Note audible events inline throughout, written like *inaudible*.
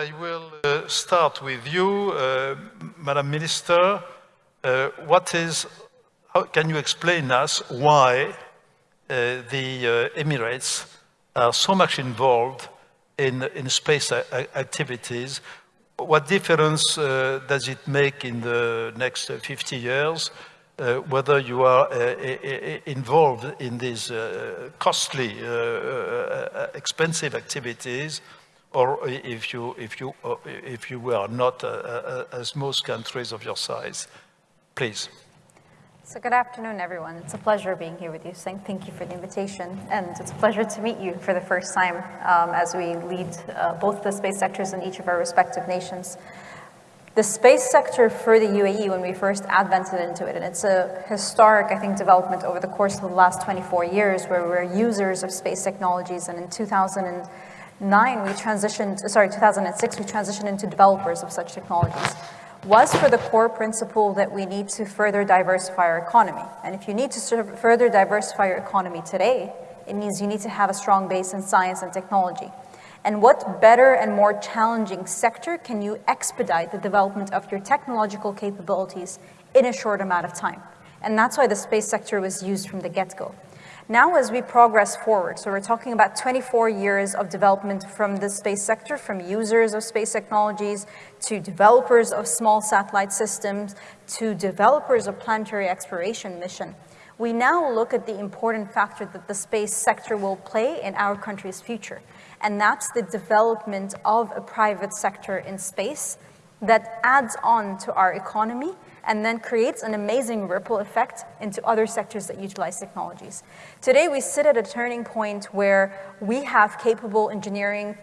I will uh, start with you, uh, Madam Minister. Uh, what is, how, can you explain us why uh, the uh, Emirates are so much involved in, in space activities? What difference uh, does it make in the next 50 years whether you are involved in these costly, expensive activities or if you, if you, if you were not as most countries of your size. Please. So good afternoon, everyone. It's a pleasure being here with you. Thank you for the invitation. And it's a pleasure to meet you for the first time um, as we lead uh, both the space sectors in each of our respective nations. The space sector for the UAE, when we first advented into it, and it's a historic, I think, development over the course of the last 24 years where we're users of space technologies. And in 2009, we transitioned, sorry, 2006, we transitioned into developers of such technologies was for the core principle that we need to further diversify our economy. And if you need to further diversify your economy today, it means you need to have a strong base in science and technology. And what better and more challenging sector can you expedite the development of your technological capabilities in a short amount of time? And that's why the space sector was used from the get-go. Now as we progress forward, so we're talking about 24 years of development from the space sector, from users of space technologies, to developers of small satellite systems, to developers of planetary exploration mission. We now look at the important factor that the space sector will play in our country's future. And that's the development of a private sector in space that adds on to our economy and then creates an amazing ripple effect into other sectors that utilize technologies. Today, we sit at a turning point where we have capable engineering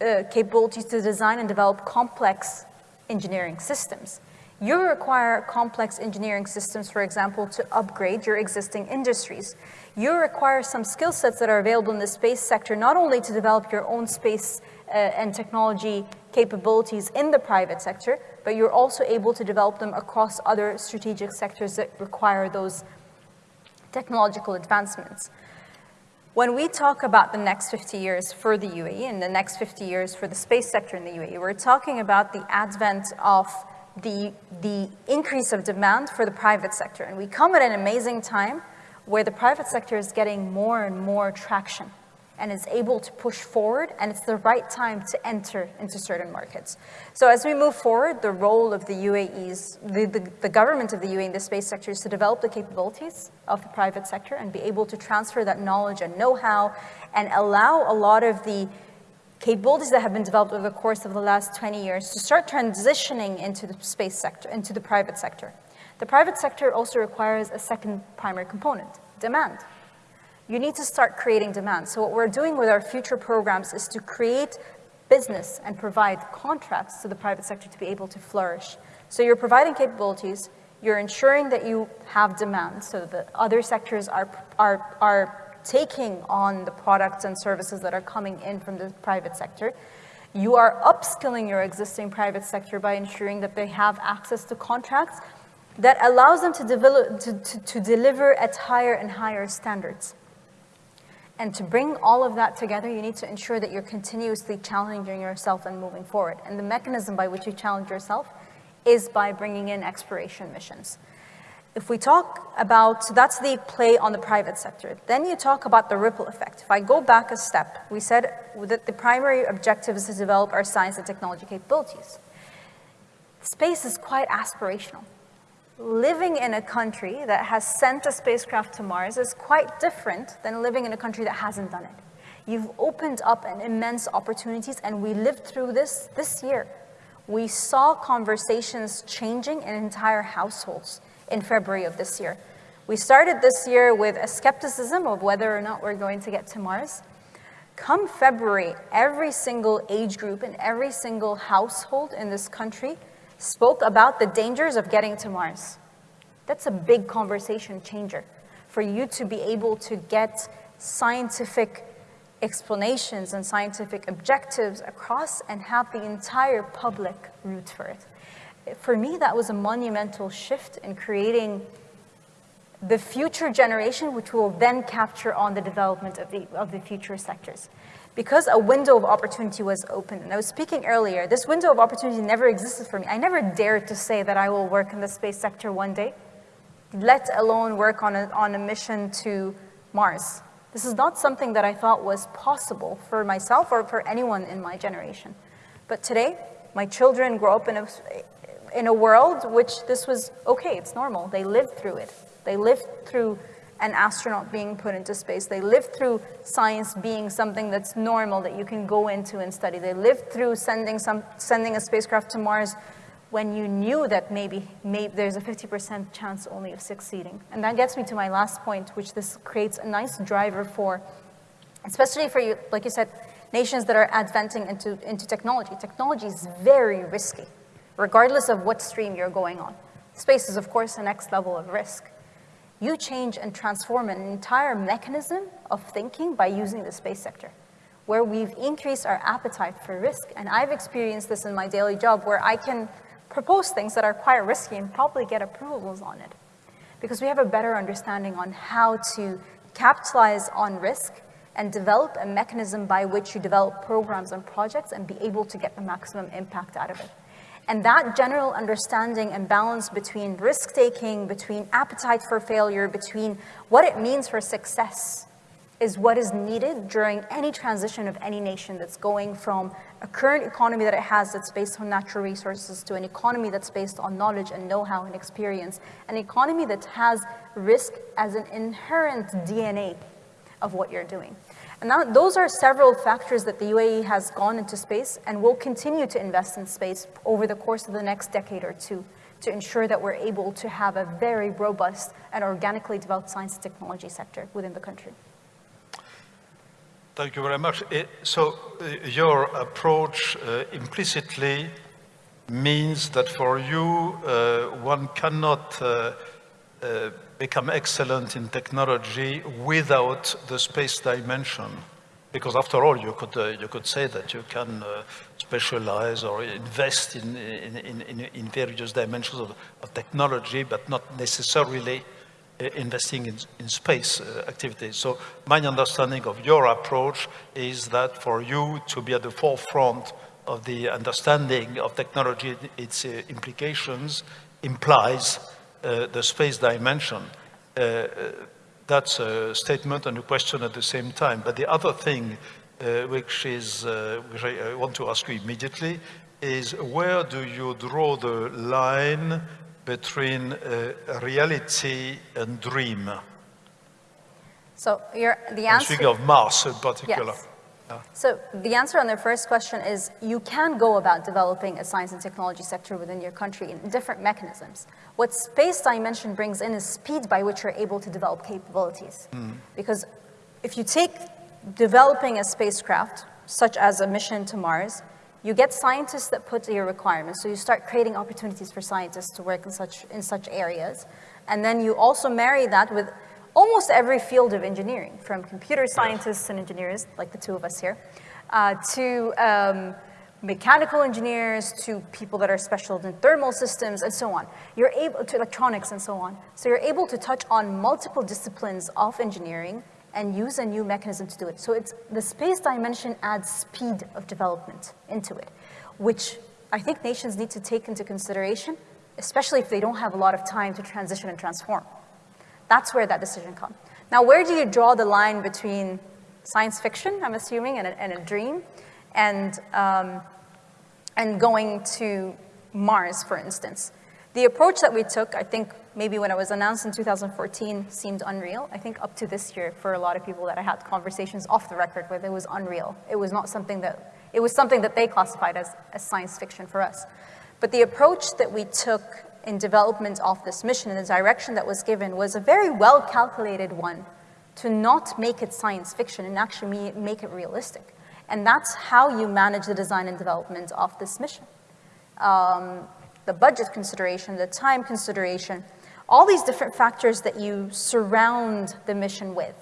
uh, capabilities to design and develop complex engineering systems. You require complex engineering systems, for example, to upgrade your existing industries. You require some skill sets that are available in the space sector, not only to develop your own space uh, and technology capabilities in the private sector, but you're also able to develop them across other strategic sectors that require those technological advancements. When we talk about the next 50 years for the UAE and the next 50 years for the space sector in the UAE, we're talking about the advent of the, the increase of demand for the private sector. And we come at an amazing time where the private sector is getting more and more traction and is able to push forward, and it's the right time to enter into certain markets. So as we move forward, the role of the UAE's, the, the, the, government of the UAE in the space sector is to develop the capabilities of the private sector and be able to transfer that knowledge and know-how and allow a lot of the capabilities that have been developed over the course of the last 20 years to start transitioning into the space sector, into the private sector. The private sector also requires a second primary component, demand you need to start creating demand. So what we're doing with our future programs is to create business and provide contracts to the private sector to be able to flourish. So you're providing capabilities, you're ensuring that you have demand so that other sectors are, are, are taking on the products and services that are coming in from the private sector. You are upskilling your existing private sector by ensuring that they have access to contracts that allows them to, develop, to, to, to deliver at higher and higher standards. And to bring all of that together, you need to ensure that you're continuously challenging yourself and moving forward. And the mechanism by which you challenge yourself is by bringing in exploration missions. If we talk about, so that's the play on the private sector. Then you talk about the ripple effect. If I go back a step, we said that the primary objective is to develop our science and technology capabilities. Space is quite aspirational living in a country that has sent a spacecraft to Mars is quite different than living in a country that hasn't done it. You've opened up an immense opportunities and we lived through this this year. We saw conversations changing in entire households in February of this year. We started this year with a skepticism of whether or not we're going to get to Mars. Come February, every single age group and every single household in this country spoke about the dangers of getting to Mars. That's a big conversation changer for you to be able to get scientific explanations and scientific objectives across and have the entire public root for it. For me, that was a monumental shift in creating the future generation, which will then capture on the development of the, of the future sectors. Because a window of opportunity was open. and I was speaking earlier, this window of opportunity never existed for me. I never dared to say that I will work in the space sector one day, let alone work on a, on a mission to Mars. This is not something that I thought was possible for myself or for anyone in my generation. But today, my children grow up in a, in a world which this was okay, it's normal. They lived through it. They lived through an astronaut being put into space. They lived through science being something that's normal that you can go into and study. They lived through sending, some, sending a spacecraft to Mars when you knew that maybe, maybe there's a 50% chance only of succeeding. And that gets me to my last point, which this creates a nice driver for, especially for you, like you said, nations that are adventing into, into technology. Technology is very risky, regardless of what stream you're going on. Space is, of course, the next level of risk. You change and transform an entire mechanism of thinking by using the space sector, where we've increased our appetite for risk. And I've experienced this in my daily job where I can propose things that are quite risky and probably get approvals on it. Because we have a better understanding on how to capitalize on risk and develop a mechanism by which you develop programs and projects and be able to get the maximum impact out of it. And that general understanding and balance between risk-taking, between appetite for failure, between what it means for success is what is needed during any transition of any nation that's going from a current economy that it has that's based on natural resources to an economy that's based on knowledge and know-how and experience, an economy that has risk as an inherent DNA of what you're doing. And that, those are several factors that the UAE has gone into space and will continue to invest in space over the course of the next decade or two to ensure that we're able to have a very robust and organically developed science and technology sector within the country. Thank you very much. Eh, so uh, your approach uh, implicitly means that for you, uh, one cannot uh, uh, become excellent in technology without the space dimension. Because after all, you could, uh, you could say that you can specialize or invest in, in, in, in various dimensions of, of technology, but not necessarily uh, investing in, in space uh, activities. So my understanding of your approach is that for you to be at the forefront of the understanding of technology, its uh, implications, implies uh, the space dimension. Uh, that's a statement and a question at the same time. But the other thing uh, which is, which I, want to ask you immediately, is where do you draw the line between uh, reality and dream? So the answer... I'm speaking of Mars in particular. Yes. So the answer on the first question is you can go about developing a science and technology sector within your country in different mechanisms. What space dimension brings in is speed by which you're able to develop capabilities. Mm. Because if you take developing a spacecraft, such as a mission to Mars, you get scientists that put your requirements. So you start creating opportunities for scientists to work in such, in such areas. And then you also marry that with almost every field of engineering, from computer scientists and engineers, like the two of us here, uh, to um, mechanical engineers, to people that are specialized in thermal systems, and so on. You're able to electronics and so on. So you're able to touch on multiple disciplines of engineering and use a new mechanism to do it. So it's, the space dimension adds speed of development into it, which I think nations need to take into consideration, especially if they don't have a lot of time to transition and transform. That's where that decision comes. Now, where do you draw the line between science fiction, I'm assuming, and a, and a dream, and, um, and going to Mars, for instance? The approach that we took, I think maybe when it was announced in 2014 seemed unreal. I think up to this year for a lot of people that I had conversations off the record with, it was unreal. It was not something that, it was something that they classified as, as science fiction for us. But the approach that we took in development of this mission and the direction that was given was a very well calculated one to not make it science fiction and actually make it realistic. And that's how you manage the design and development of this mission. Um, the budget consideration, the time consideration, all these different factors that you surround the mission with.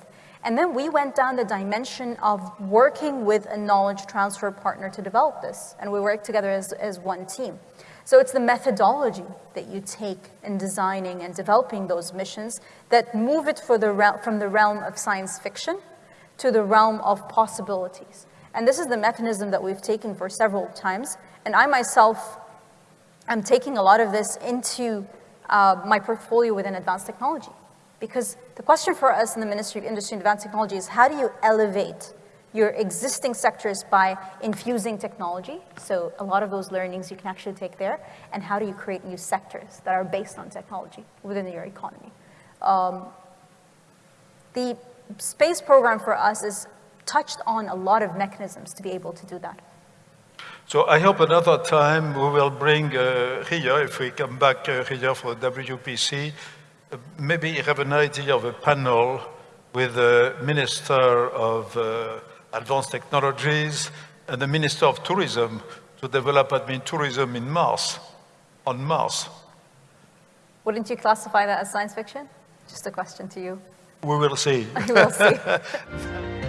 And then we went down the dimension of working with a knowledge transfer partner to develop this. And we worked together as, as one team. So it's the methodology that you take in designing and developing those missions that move it the from the realm of science fiction to the realm of possibilities. And this is the mechanism that we've taken for several times. And I myself am taking a lot of this into uh, my portfolio within advanced technology. Because the question for us in the Ministry of Industry and Advanced Technology is how do you elevate your existing sectors by infusing technology. So a lot of those learnings you can actually take there. And how do you create new sectors that are based on technology within your economy? Um, the space program for us is touched on a lot of mechanisms to be able to do that. So I hope another time we will bring uh, here, if we come back uh, here for WPC, uh, maybe have an idea of a panel with the Minister of uh, advanced technologies, and the Minister of Tourism to develop admin tourism in Mars, on Mars. Wouldn't you classify that as science fiction? Just a question to you. We will see. *laughs* we will see. *laughs*